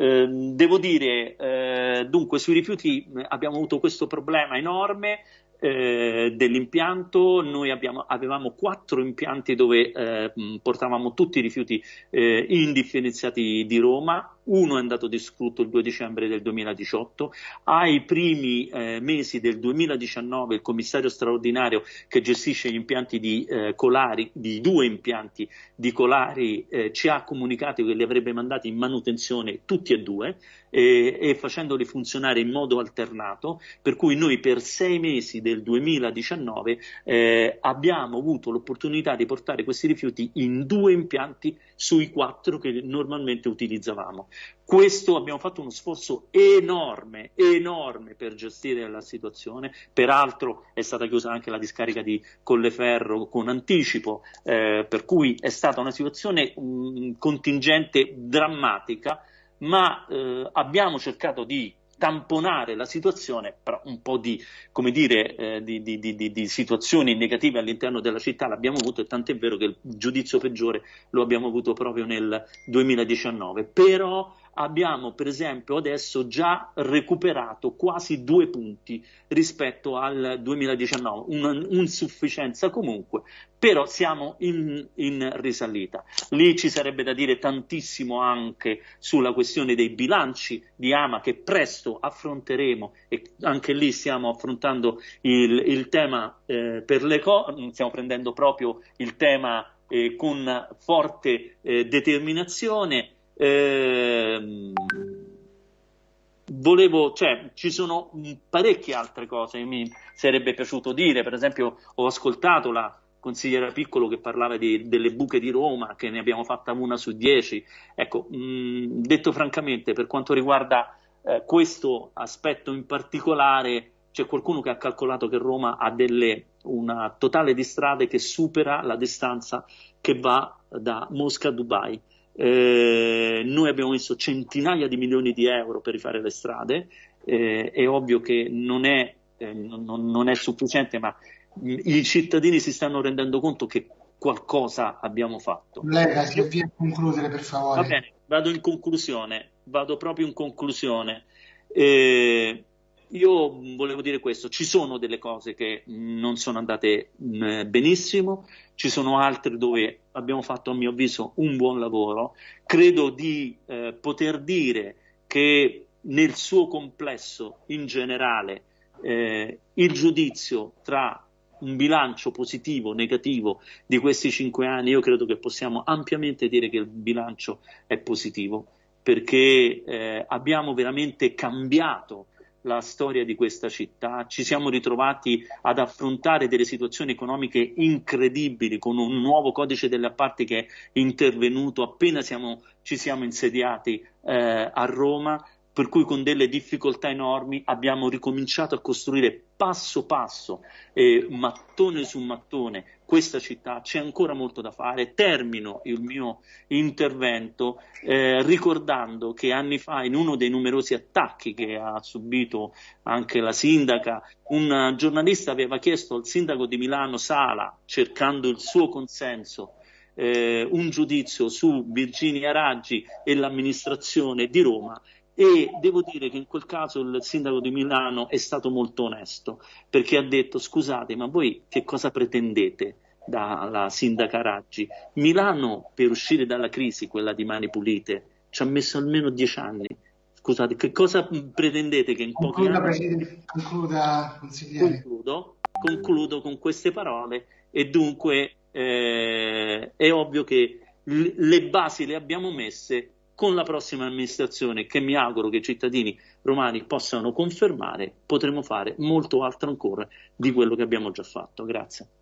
Eh, devo dire, eh, dunque, sui rifiuti abbiamo avuto questo problema enorme eh, dell'impianto, noi abbiamo, avevamo quattro impianti dove eh, portavamo tutti i rifiuti eh, indifferenziati di Roma, uno è andato distrutto il 2 dicembre del 2018, ai primi eh, mesi del 2019 il commissario straordinario che gestisce gli impianti di eh, Colari, di due impianti di Colari, eh, ci ha comunicato che li avrebbe mandati in manutenzione tutti e due e, e facendoli funzionare in modo alternato, per cui noi per sei mesi del 2019 eh, abbiamo avuto l'opportunità di portare questi rifiuti in due impianti sui quattro che normalmente utilizzavamo. Questo abbiamo fatto uno sforzo enorme, enorme per gestire la situazione. Peraltro è stata chiusa anche la discarica di Colleferro con anticipo, eh, per cui è stata una situazione mh, contingente drammatica ma eh, abbiamo cercato di tamponare la situazione, però un po' di, come dire, eh, di, di, di, situazioni negative all'interno della città l'abbiamo avuto e tant'è vero che il giudizio peggiore lo abbiamo avuto proprio nel 2019. Però abbiamo per esempio adesso già recuperato quasi due punti rispetto al 2019, un'insufficienza comunque, però siamo in, in, risalita. Lì ci sarebbe da dire tantissimo anche sulla questione dei bilanci di Ama che presto affronteremo e anche lì stiamo affrontando il, il tema eh, per le cose, stiamo prendendo proprio il tema eh, con forte eh, determinazione eh, volevo, cioè, ci sono parecchie altre cose che mi sarebbe piaciuto dire, per esempio ho ascoltato la consigliera Piccolo che parlava di, delle buche di Roma, che ne abbiamo fatta una su dieci, ecco, mh, detto francamente, per quanto riguarda eh, questo aspetto in particolare, c'è qualcuno che ha calcolato che Roma ha delle, una totale di strade che supera la distanza che va da Mosca a Dubai eh, noi abbiamo messo centinaia di milioni di euro per rifare le strade, eh, è ovvio che non è, eh, non, non è sufficiente, ma i cittadini si stanno rendendo conto che qualcosa abbiamo fatto. Lega, si avvia a concludere per favore. Va bene, vado in conclusione, vado proprio in conclusione. Eh, io volevo dire questo, ci sono delle cose che non sono andate benissimo, ci sono altre dove abbiamo fatto a mio avviso un buon lavoro, credo di eh, poter dire che nel suo complesso in generale eh, il giudizio tra un bilancio positivo, negativo di questi cinque anni, io credo che possiamo ampiamente dire che il bilancio è positivo perché eh, abbiamo veramente cambiato la storia di questa città, ci siamo ritrovati ad affrontare delle situazioni economiche incredibili con un nuovo codice delle appalti che è intervenuto appena siamo, ci siamo insediati eh, a Roma, per cui con delle difficoltà enormi abbiamo ricominciato a costruire passo passo, eh, mattone su mattone, questa città. C'è ancora molto da fare. Termino il mio intervento eh, ricordando che anni fa, in uno dei numerosi attacchi che ha subito anche la sindaca, un giornalista aveva chiesto al sindaco di Milano Sala, cercando il suo consenso, eh, un giudizio su Virginia Raggi e l'amministrazione di Roma e devo dire che in quel caso il sindaco di Milano è stato molto onesto perché ha detto scusate ma voi che cosa pretendete dalla sindaca Raggi? Milano per uscire dalla crisi, quella di Mani Pulite, ci ha messo almeno dieci anni. Scusate, che cosa pretendete che in pochi concluda, anni... Concluda, consigliere. Concludo, concludo con queste parole e dunque eh, è ovvio che le basi le abbiamo messe con la prossima amministrazione, che mi auguro che i cittadini romani possano confermare, potremo fare molto altro ancora di quello che abbiamo già fatto. Grazie.